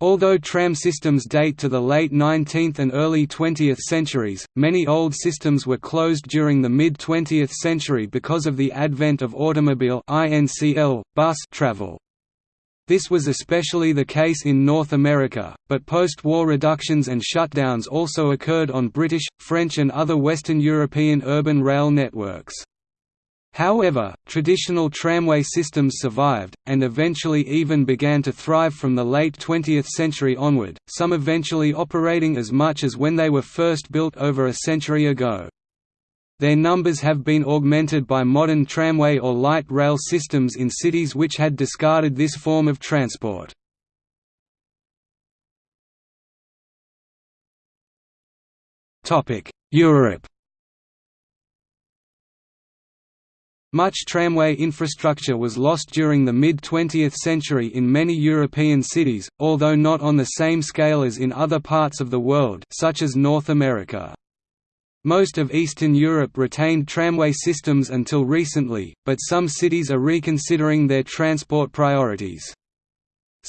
Although tram systems date to the late 19th and early 20th centuries, many old systems were closed during the mid-20th century because of the advent of automobile bus travel. This was especially the case in North America, but post-war reductions and shutdowns also occurred on British, French and other Western European urban rail networks. However, traditional tramway systems survived, and eventually even began to thrive from the late 20th century onward, some eventually operating as much as when they were first built over a century ago. Their numbers have been augmented by modern tramway or light rail systems in cities which had discarded this form of transport. Europe Much tramway infrastructure was lost during the mid-20th century in many European cities, although not on the same scale as in other parts of the world such as North America. Most of Eastern Europe retained tramway systems until recently, but some cities are reconsidering their transport priorities.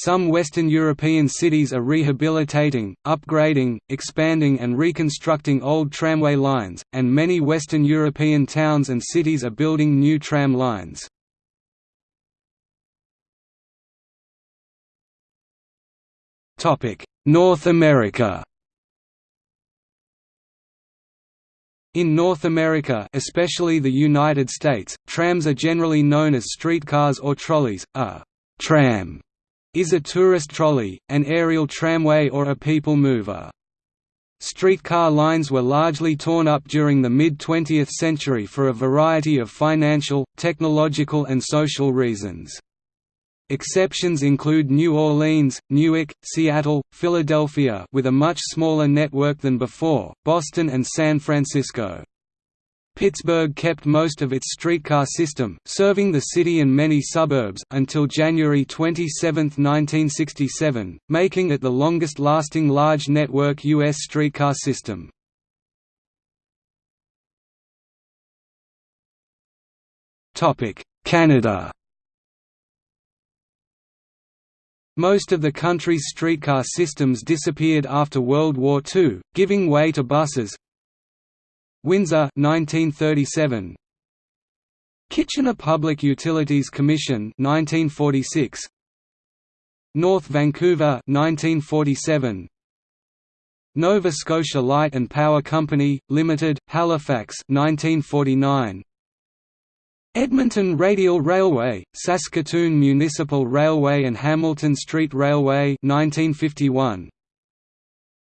Some Western European cities are rehabilitating, upgrading, expanding and reconstructing old tramway lines, and many Western European towns and cities are building new tram lines. North America In North America especially the United States, trams are generally known as streetcars or trolleys, a «tram» is a tourist trolley, an aerial tramway or a people mover. Streetcar lines were largely torn up during the mid-20th century for a variety of financial, technological and social reasons. Exceptions include New Orleans, Newark, Seattle, Philadelphia with a much smaller network than before, Boston and San Francisco. Pittsburgh kept most of its streetcar system serving the city and many suburbs until January 27, 1967, making it the longest-lasting large network U.S. streetcar system. Canada Most of the country's streetcar systems disappeared after World War II, giving way to buses, Windsor 1937 Kitchener Public Utilities Commission 1946 North Vancouver 1947 Nova Scotia Light and Power Company Limited Halifax 1949 Edmonton Radial Railway Saskatoon Municipal Railway and Hamilton Street Railway 1951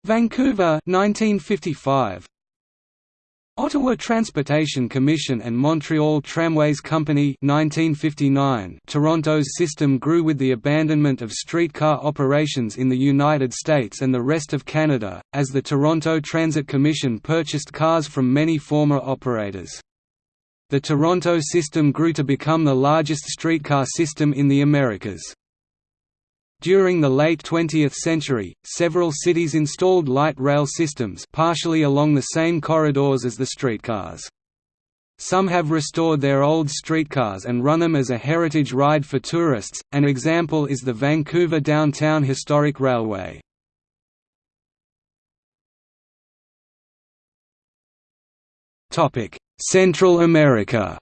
Vancouver 1955 Ottawa Transportation Commission and Montreal Tramways Company 1959 Toronto's system grew with the abandonment of streetcar operations in the United States and the rest of Canada, as the Toronto Transit Commission purchased cars from many former operators. The Toronto system grew to become the largest streetcar system in the Americas. During the late 20th century, several cities installed light rail systems partially along the same corridors as the streetcars. Some have restored their old streetcars and run them as a heritage ride for tourists, an example is the Vancouver Downtown Historic Railway. Central America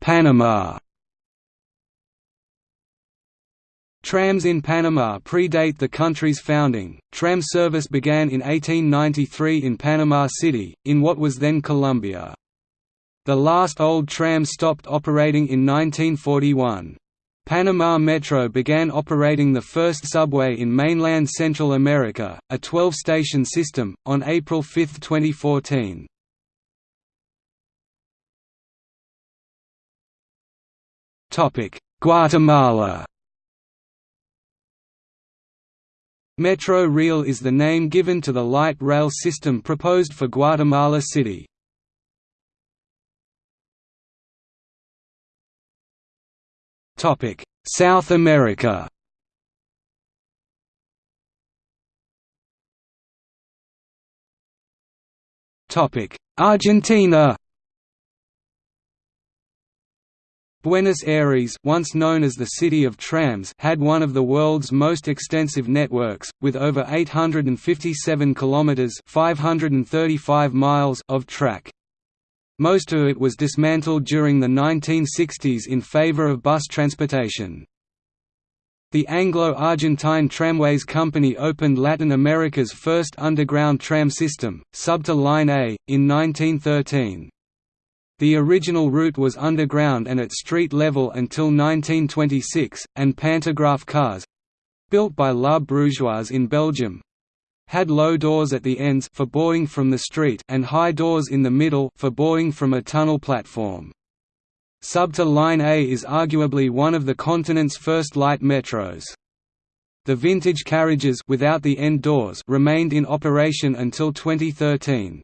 Panama Trams in Panama predate the country's founding. Tram service began in 1893 in Panama City, in what was then Colombia. The last old tram stopped operating in 1941. Panama Metro began operating the first subway in mainland Central America, a 12-station system, on April 5, 2014. Guatemala. Metro Real is the name given to the light rail system proposed for Guatemala City. South America. Argentina Buenos Aires once known as the City of Trams had one of the world's most extensive networks, with over 857 kilometers 535 miles of track. Most of it was dismantled during the 1960s in favor of bus transportation. The Anglo-Argentine Tramways Company opened Latin America's first underground tram system, Subte Line A, in 1913. The original route was underground and at street level until 1926, and pantograph cars—built by La Brugeoise in Belgium, had low doors at the ends for boarding from the street and high doors in the middle for boarding from a tunnel platform. Subte Line A is arguably one of the continent's first light metros. The vintage carriages without the end doors remained in operation until 2013.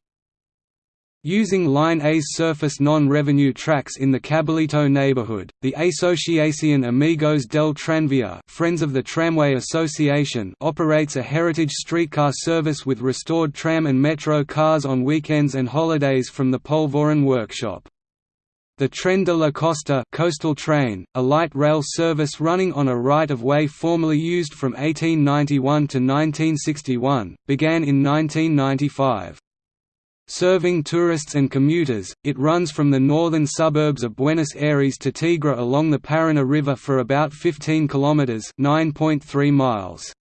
Using Line A's surface non-revenue tracks in the Caballito neighborhood, the Asociación Amigos del Tranvía Friends of the Tramway Association operates a heritage streetcar service with restored tram and metro cars on weekends and holidays from the Polvorin workshop. The Tren de la Costa coastal train, a light rail service running on a right-of-way formerly used from 1891 to 1961, began in 1995. Serving tourists and commuters, it runs from the northern suburbs of Buenos Aires to Tigre along the Paraná River for about 15 kilometers (9.3 miles).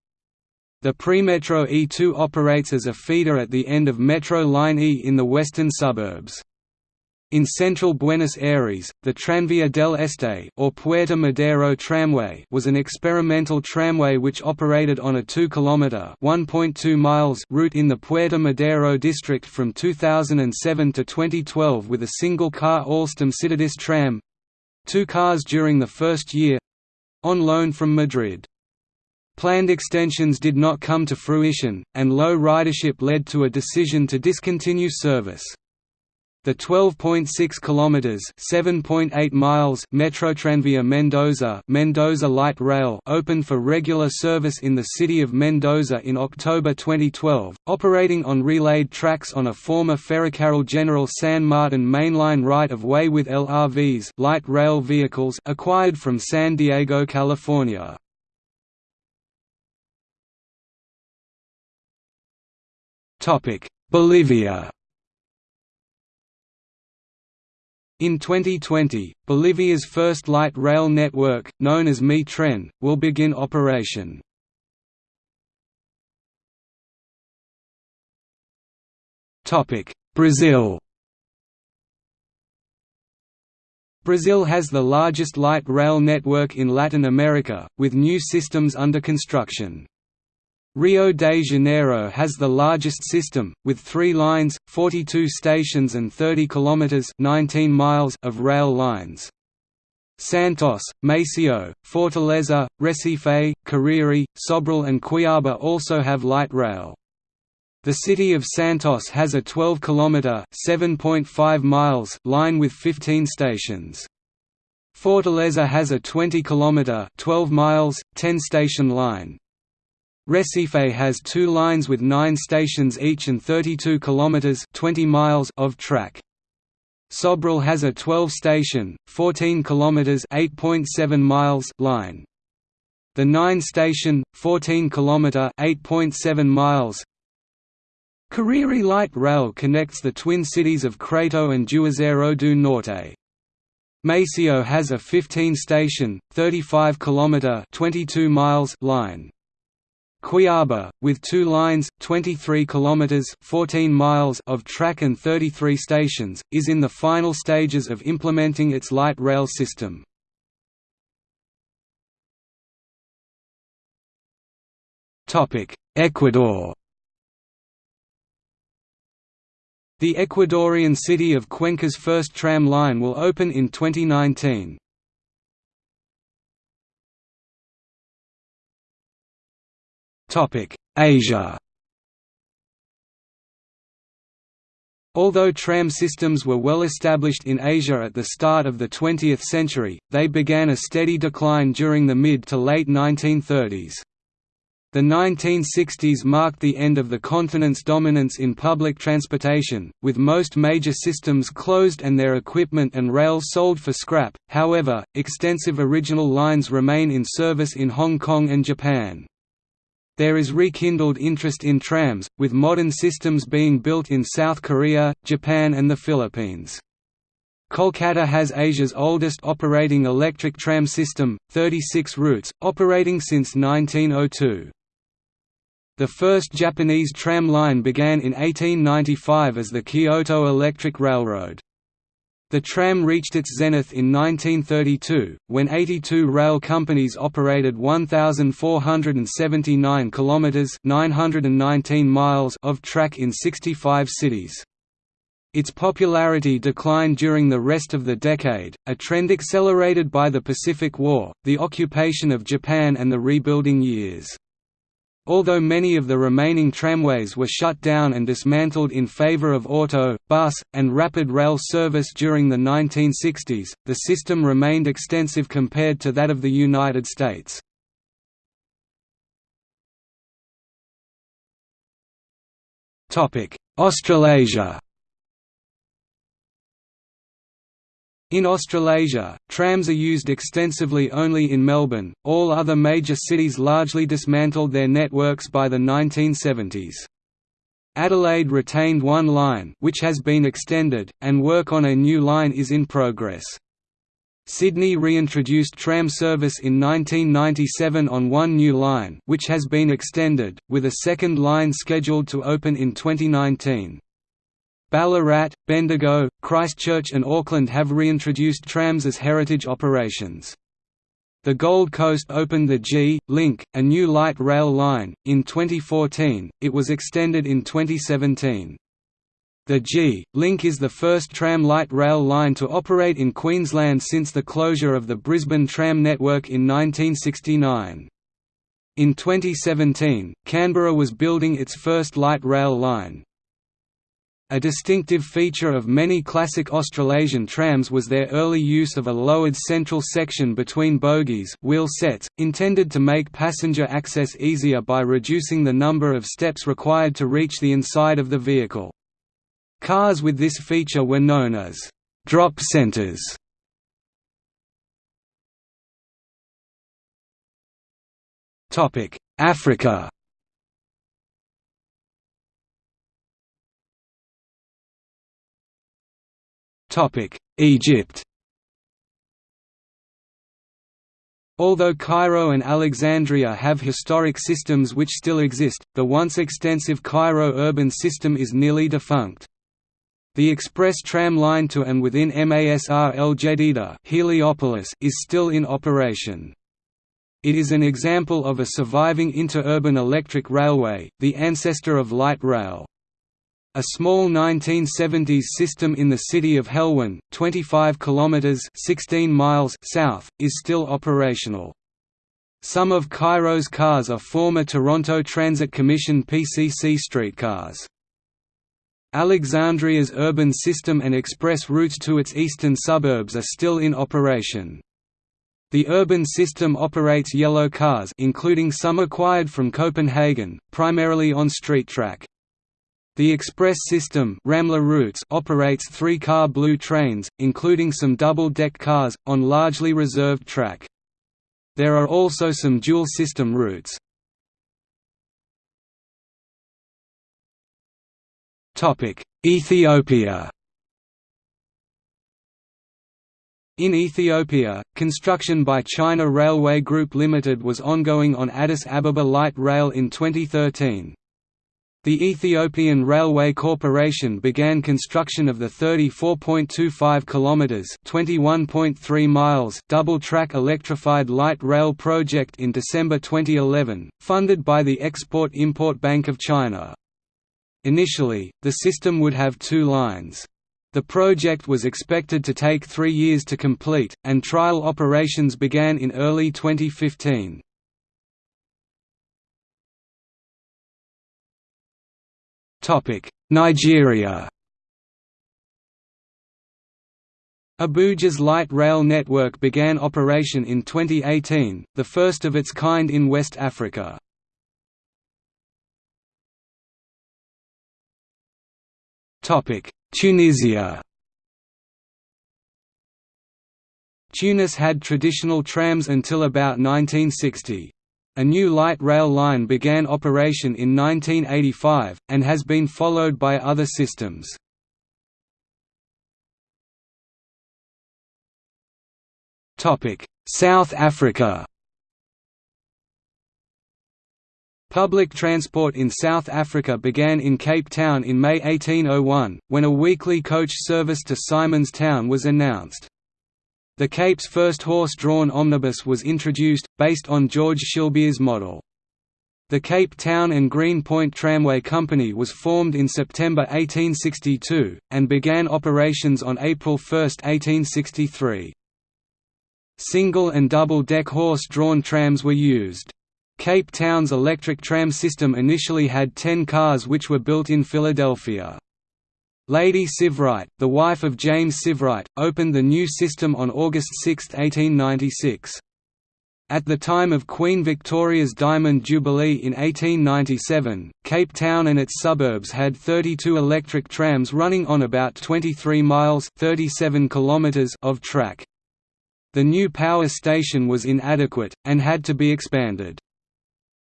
The Premetro E2 operates as a feeder at the end of Metro Line E in the western suburbs. In central Buenos Aires, the Tranvía del Este or Puerto Madero tramway was an experimental tramway which operated on a 2 km (1.2 miles) route in the Puerto Madero district from 2007 to 2012 with a single-car Alstom Citadis tram, two cars during the first year, on loan from Madrid. Planned extensions did not come to fruition, and low ridership led to a decision to discontinue service. The 12.6 kilometers, 7.8 miles Metrotranvía Mendoza, Mendoza Light Rail opened for regular service in the city of Mendoza in October 2012, operating on relayed tracks on a former Ferrocarril General San Martin mainline right-of-way with LRVs, light rail vehicles acquired from San Diego, California. Topic: Bolivia In 2020, Bolivia's first light rail network, known as Mi Tren, will begin operation. Brazil Brazil has the largest light rail network in Latin America, with new systems under construction. Rio de Janeiro has the largest system, with three lines, 42 stations and 30 kilometers (19 miles) of rail lines. Santos, Maceió, Fortaleza, Recife, Cariri, Sobral and Cuiabá also have light rail. The city of Santos has a 12-kilometer (7.5 miles) line with 15 stations. Fortaleza has a 20-kilometer (12 miles, 10-station line. Recife has two lines with nine stations each and 32 kilometers (20 miles) of track. Sobral has a 12-station, 14 kilometers (8.7 miles) line. The 9-station, 14-kilometer (8.7 miles) Cariri Light Rail connects the twin cities of Crato and Juazeiro do Norte. Maceió has a 15-station, 35-kilometer (22 miles) line. Cuiabá, with two lines, 23 kilometers (14 miles) of track and 33 stations, is in the final stages of implementing its light rail system. Ecuador. The Ecuadorian city of Cuenca's first tram line will open in 2019. Asia Although tram systems were well established in Asia at the start of the 20th century, they began a steady decline during the mid to late 1930s. The 1960s marked the end of the continent's dominance in public transportation, with most major systems closed and their equipment and rail sold for scrap. However, extensive original lines remain in service in Hong Kong and Japan. There is rekindled interest in trams, with modern systems being built in South Korea, Japan and the Philippines. Kolkata has Asia's oldest operating electric tram system, 36 routes, operating since 1902. The first Japanese tram line began in 1895 as the Kyoto Electric Railroad. The tram reached its zenith in 1932, when 82 rail companies operated 1,479 kilometers (919 miles) of track in 65 cities. Its popularity declined during the rest of the decade, a trend accelerated by the Pacific War, the occupation of Japan and the rebuilding years. Although many of the remaining tramways were shut down and dismantled in favor of auto, bus, and rapid rail service during the 1960s, the system remained extensive compared to that of the United States. Australasia In Australasia, trams are used extensively only in Melbourne, all other major cities largely dismantled their networks by the 1970s. Adelaide retained one line which has been extended, and work on a new line is in progress. Sydney reintroduced tram service in 1997 on one new line which has been extended, with a second line scheduled to open in 2019. Ballarat, Bendigo, Christchurch and Auckland have reintroduced trams as heritage operations. The Gold Coast opened the G Link, a new light rail line, in 2014. It was extended in 2017. The G Link is the first tram light rail line to operate in Queensland since the closure of the Brisbane tram network in 1969. In 2017, Canberra was building its first light rail line. A distinctive feature of many classic Australasian trams was their early use of a lowered central section between bogies wheel sets, intended to make passenger access easier by reducing the number of steps required to reach the inside of the vehicle. Cars with this feature were known as «drop centers». Africa Egypt Although Cairo and Alexandria have historic systems which still exist, the once extensive Cairo urban system is nearly defunct. The express tram line to and within Masr El Jadida Heliopolis is still in operation. It is an example of a surviving interurban electric railway, the ancestor of light rail. A small 1970s system in the city of Helwan, 25 kilometers (16 miles) south, is still operational. Some of Cairo's cars are former Toronto Transit Commission PCC streetcars. Alexandria's urban system and express routes to its eastern suburbs are still in operation. The urban system operates yellow cars including some acquired from Copenhagen, primarily on street track. The express system Ramla routes operates three-car blue trains, including some double-deck cars, on largely reserved track. There are also some dual-system routes. Ethiopia In Ethiopia, construction by China Railway Group Limited was ongoing on Addis Ababa Light Rail in 2013. The Ethiopian Railway Corporation began construction of the 34.25 kilometers (21.3 miles) double-track electrified light rail project in December 2011, funded by the Export-Import Bank of China. Initially, the system would have two lines. The project was expected to take three years to complete, and trial operations began in early 2015. Nigeria Abuja's light rail network began operation in 2018, the first of its kind in West Africa. Tunisia Tunis had traditional trams until about 1960. A new light rail line began operation in 1985, and has been followed by other systems. South Africa Public transport in South Africa began in Cape Town in May 1801, when a weekly coach service to Simon's Town was announced. The Cape's first horse-drawn omnibus was introduced, based on George Shillibeer's model. The Cape Town and Green Point Tramway Company was formed in September 1862, and began operations on April 1, 1863. Single and double-deck horse-drawn trams were used. Cape Town's electric tram system initially had ten cars which were built in Philadelphia. Lady Sivewright, the wife of James Sivewright, opened the new system on August 6, 1896. At the time of Queen Victoria's Diamond Jubilee in 1897, Cape Town and its suburbs had 32 electric trams running on about 23 miles 37 kilometers of track. The new power station was inadequate, and had to be expanded.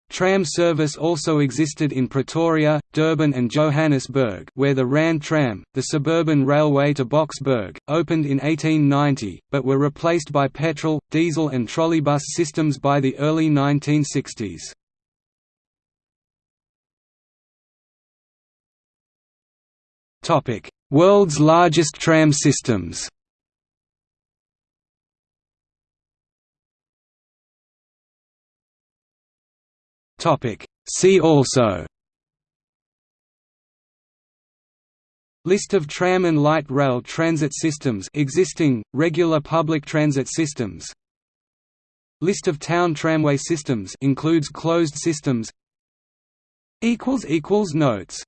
Tram service also existed in Pretoria, Durban and Johannesburg where the Rand Tram, the suburban railway to Boksburg, opened in 1890, but were replaced by petrol, diesel and trolleybus systems by the early 1960s. World's largest tram systems Topic. See also. List of tram and light rail transit systems existing, regular public transit systems. List of town tramway systems includes closed systems. Notes